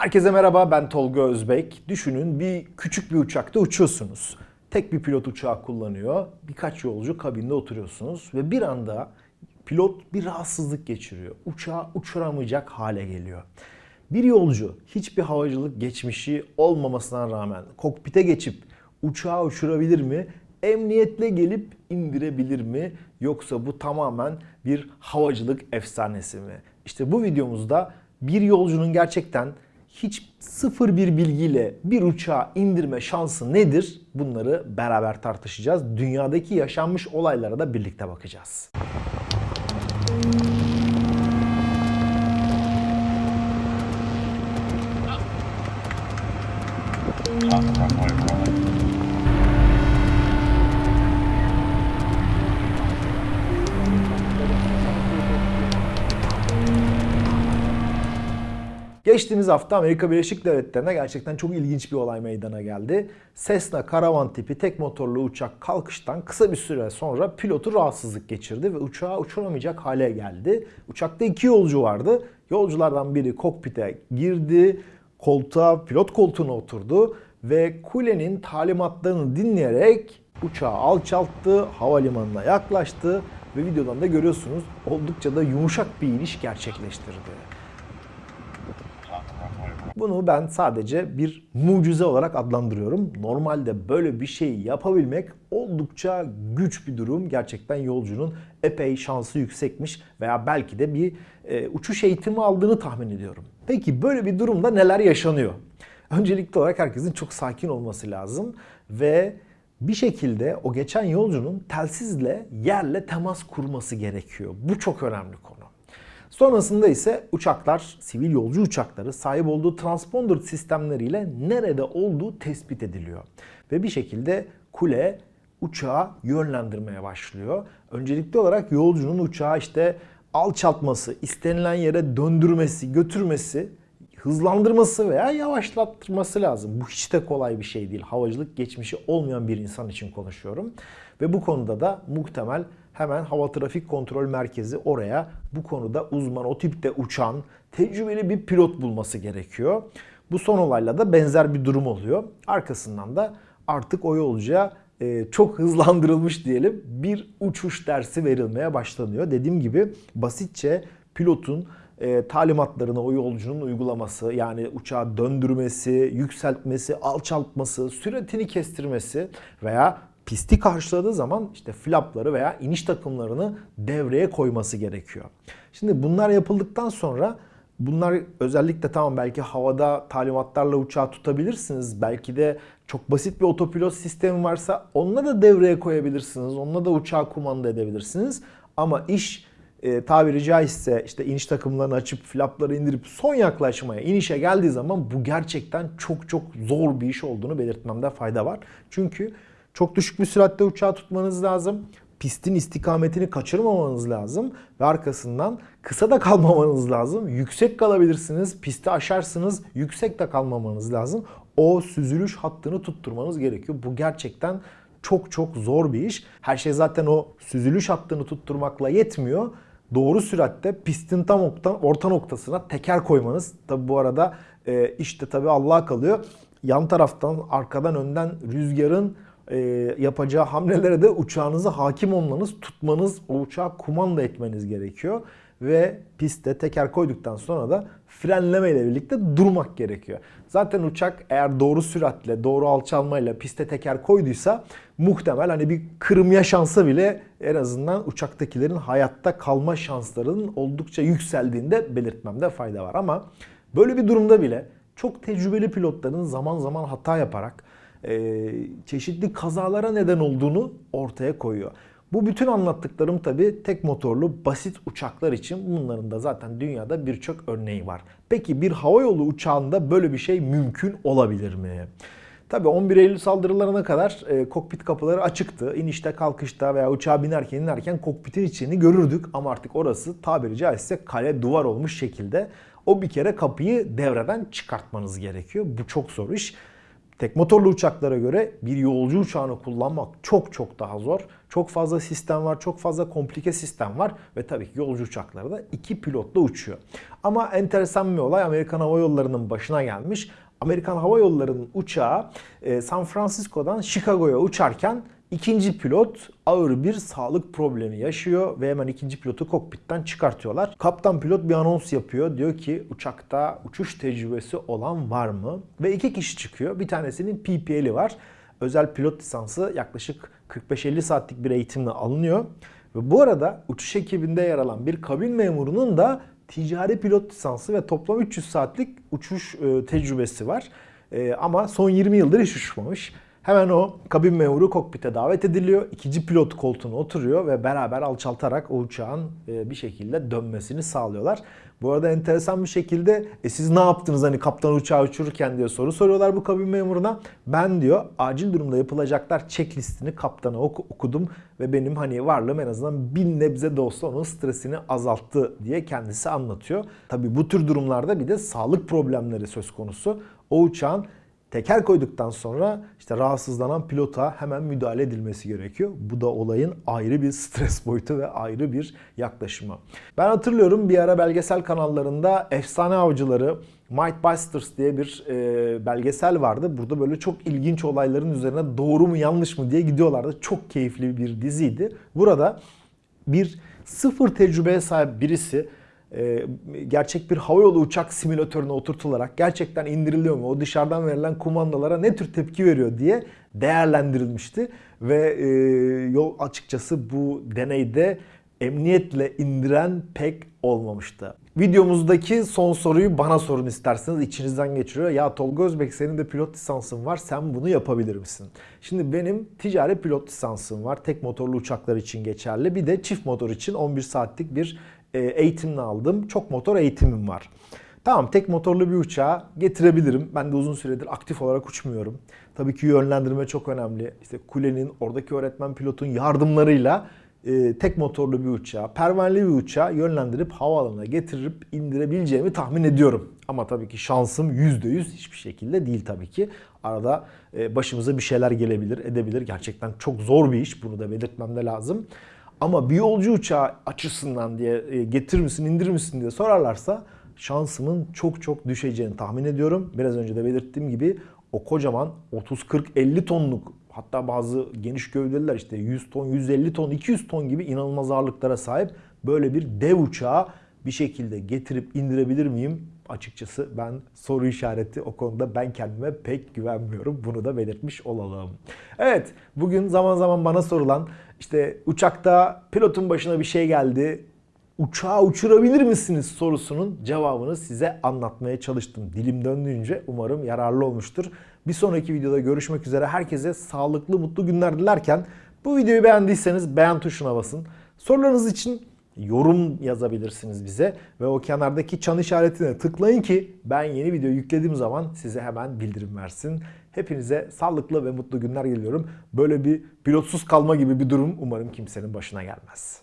Herkese merhaba ben Tolga Özbek. Düşünün bir küçük bir uçakta uçuyorsunuz. Tek bir pilot uçağı kullanıyor. Birkaç yolcu kabinde oturuyorsunuz ve bir anda pilot bir rahatsızlık geçiriyor. Uçağı uçuramayacak hale geliyor. Bir yolcu hiçbir havacılık geçmişi olmamasına rağmen kokpite geçip uçağı uçurabilir mi? Emniyetle gelip indirebilir mi? Yoksa bu tamamen bir havacılık efsanesi mi? İşte bu videomuzda bir yolcunun gerçekten hiç sıfır bir bilgiyle bir uçağı indirme şansı nedir? Bunları beraber tartışacağız. Dünyadaki yaşanmış olaylara da birlikte bakacağız. Geçtiğimiz hafta Amerika Birleşik Devletleri'ne gerçekten çok ilginç bir olay meydana geldi. Cessna Caravan tipi tek motorlu uçak kalkıştan kısa bir süre sonra pilotu rahatsızlık geçirdi ve uçağı uçuramayacak hale geldi. Uçakta iki yolcu vardı. Yolculardan biri kokpite girdi, koltuğa, pilot koltuğuna oturdu ve kulenin talimatlarını dinleyerek uçağı alçalttı, havalimanına yaklaştı ve videodan da görüyorsunuz oldukça da yumuşak bir iniş gerçekleştirdi. Bunu ben sadece bir mucize olarak adlandırıyorum. Normalde böyle bir şey yapabilmek oldukça güç bir durum. Gerçekten yolcunun epey şansı yüksekmiş veya belki de bir e, uçuş eğitimi aldığını tahmin ediyorum. Peki böyle bir durumda neler yaşanıyor? Öncelikli olarak herkesin çok sakin olması lazım ve bir şekilde o geçen yolcunun telsizle yerle temas kurması gerekiyor. Bu çok önemli konu. Sonrasında ise uçaklar, sivil yolcu uçakları sahip olduğu transponder sistemleriyle nerede olduğu tespit ediliyor. Ve bir şekilde kule uçağı yönlendirmeye başlıyor. Öncelikli olarak yolcunun uçağı işte alçaltması, istenilen yere döndürmesi, götürmesi, hızlandırması veya yavaşlattırması lazım. Bu hiç de kolay bir şey değil. Havacılık geçmişi olmayan bir insan için konuşuyorum. Ve bu konuda da muhtemel hemen Hava Trafik Kontrol Merkezi oraya bu konuda uzman, o tipte uçan, tecrübeli bir pilot bulması gerekiyor. Bu son olayla da benzer bir durum oluyor. Arkasından da artık o yolcuya e, çok hızlandırılmış diyelim bir uçuş dersi verilmeye başlanıyor. Dediğim gibi basitçe pilotun e, talimatlarını o yolcunun uygulaması yani uçağı döndürmesi, yükseltmesi, alçaltması, süratini kestirmesi veya pisti karşıladığı zaman işte flapları veya iniş takımlarını devreye koyması gerekiyor. Şimdi bunlar yapıldıktan sonra bunlar özellikle tamam belki havada talimatlarla uçağı tutabilirsiniz. Belki de çok basit bir otopilot sistemi varsa onunla da devreye koyabilirsiniz. Onunla da uçağı kumanda edebilirsiniz. Ama iş e, tabiri caizse işte iniş takımlarını açıp flapları indirip son yaklaşmaya, inişe geldiği zaman bu gerçekten çok çok zor bir iş olduğunu belirtmemde fayda var. Çünkü çok düşük bir süratte uçağı tutmanız lazım. Pistin istikametini kaçırmamanız lazım ve arkasından kısa da kalmamanız lazım. Yüksek kalabilirsiniz, pisti aşarsınız, yüksek de kalmamanız lazım. O süzülüş hattını tutturmanız gerekiyor. Bu gerçekten çok çok zor bir iş. Her şey zaten o süzülüş hattını tutturmakla yetmiyor. Doğru süratte pistin tam orta noktasına teker koymanız. Tabi bu arada e, işte tabi Allah'a kalıyor. Yan taraftan, arkadan, önden rüzgarın e, yapacağı hamlelere de uçağınızı hakim olmanız, tutmanız, o uçağı kumanda etmeniz gerekiyor. Ve pistte teker koyduktan sonra da frenleme ile birlikte durmak gerekiyor. Zaten uçak eğer doğru süratle, doğru alçalmayla piste teker koyduysa muhtemel hani bir kırım yaşansa bile en azından uçaktakilerin hayatta kalma şanslarının oldukça yükseldiğinde belirtmemde fayda var. Ama böyle bir durumda bile çok tecrübeli pilotların zaman zaman hata yaparak e, çeşitli kazalara neden olduğunu ortaya koyuyor. Bu bütün anlattıklarım tabi tek motorlu basit uçaklar için bunların da zaten dünyada birçok örneği var. Peki bir havayolu uçağında böyle bir şey mümkün olabilir mi? Tabi 11 Eylül saldırılarına kadar e, kokpit kapıları açıktı. İnişte kalkışta veya uçağa binerken inerken kokpitin içini görürdük ama artık orası tabiri caizse kale duvar olmuş şekilde o bir kere kapıyı devreden çıkartmanız gerekiyor. Bu çok zor iş Tek motorlu uçaklara göre bir yolcu uçağını kullanmak çok çok daha zor. Çok fazla sistem var, çok fazla komplike sistem var ve tabii ki yolcu uçakları da iki pilotla uçuyor. Ama enteresan bir olay Amerikan Hava Yolları'nın başına gelmiş. Amerikan Hava Yolları'nın uçağı e, San Francisco'dan Chicago'ya uçarken ikinci pilot ağır bir sağlık problemi yaşıyor ve hemen ikinci pilotu kokpitten çıkartıyorlar. Kaptan pilot bir anons yapıyor. Diyor ki uçakta uçuş tecrübesi olan var mı? Ve iki kişi çıkıyor. Bir tanesinin PPL'i var. Özel pilot lisansı yaklaşık 45-50 saatlik bir eğitimle alınıyor. Ve bu arada uçuş ekibinde yer alan bir kabin memurunun da ticari pilot lisansı ve toplam 300 saatlik uçuş e, tecrübesi var. E, ama son 20 yıldır hiç uçmamış. Hemen o kabin memuru kokpite davet ediliyor. İkinci pilot koltuğuna oturuyor ve beraber alçaltarak o uçağın e, bir şekilde dönmesini sağlıyorlar. Bu arada enteresan bir şekilde e siz ne yaptınız hani kaptan uçağı uçururken diye soru soruyorlar bu kabin memuruna. Ben diyor acil durumda yapılacaklar checklistini kaptana okudum ve benim hani varlığım en azından bin nebze de olsa onun stresini azalttı diye kendisi anlatıyor. Tabi bu tür durumlarda bir de sağlık problemleri söz konusu. O uçağın teker koyduktan sonra işte rahatsızlanan pilota hemen müdahale edilmesi gerekiyor. Bu da olayın ayrı bir stres boyutu ve ayrı bir yaklaşımı. Ben hatırlıyorum bir ara belgesel kanallarında Efsane Avcıları Might Busters diye bir e, belgesel vardı. Burada böyle çok ilginç olayların üzerine doğru mu yanlış mı diye gidiyorlardı. Çok keyifli bir diziydi. Burada bir sıfır tecrübeye sahip birisi gerçek bir havayolu uçak simülatörüne oturtularak gerçekten indiriliyor mu? O dışarıdan verilen kumandalara ne tür tepki veriyor diye değerlendirilmişti. Ve e, yol açıkçası bu deneyde emniyetle indiren pek olmamıştı. Videomuzdaki son soruyu bana sorun isterseniz içinizden geçiriyor. Ya Tolga Özbek senin de pilot lisansın var sen bunu yapabilir misin? Şimdi benim ticari pilot lisansım var. Tek motorlu uçaklar için geçerli. Bir de çift motor için 11 saatlik bir e, eğitimini aldım. Çok motor eğitimim var. Tamam tek motorlu bir uçağı getirebilirim. Ben de uzun süredir aktif olarak uçmuyorum. Tabii ki yönlendirme çok önemli. İşte kulenin, oradaki öğretmen pilotun yardımlarıyla e, tek motorlu bir uçağı, pervaneli bir uçağı yönlendirip havaalanına getirip indirebileceğimi tahmin ediyorum. Ama tabii ki şansım %100 hiçbir şekilde değil tabii ki. Arada e, başımıza bir şeyler gelebilir, edebilir. Gerçekten çok zor bir iş. Bunu da belirtmem de lazım. Ama bir yolcu uçağı açısından diye e, getirir misin, indirir misin diye sorarlarsa şansımın çok çok düşeceğini tahmin ediyorum. Biraz önce de belirttiğim gibi o kocaman 30 40 50 tonluk hatta bazı geniş gövdeliler işte 100 ton, 150 ton, 200 ton gibi inanılmaz ağırlıklara sahip böyle bir dev uçağı bir şekilde getirip indirebilir miyim? Açıkçası ben soru işareti o konuda ben kendime pek güvenmiyorum. Bunu da belirtmiş olalım. Evet bugün zaman zaman bana sorulan işte uçakta pilotun başına bir şey geldi. Uçağı uçurabilir misiniz sorusunun cevabını size anlatmaya çalıştım. Dilim döndüğünce umarım yararlı olmuştur. Bir sonraki videoda görüşmek üzere. Herkese sağlıklı, mutlu günler dilerken bu videoyu beğendiyseniz beğen tuşuna basın. Sorularınız için yorum yazabilirsiniz bize ve o kenardaki çan işaretine tıklayın ki ben yeni video yüklediğim zaman size hemen bildirim versin. Hepinize sağlıklı ve mutlu günler diliyorum. Böyle bir pilotsuz kalma gibi bir durum umarım kimsenin başına gelmez.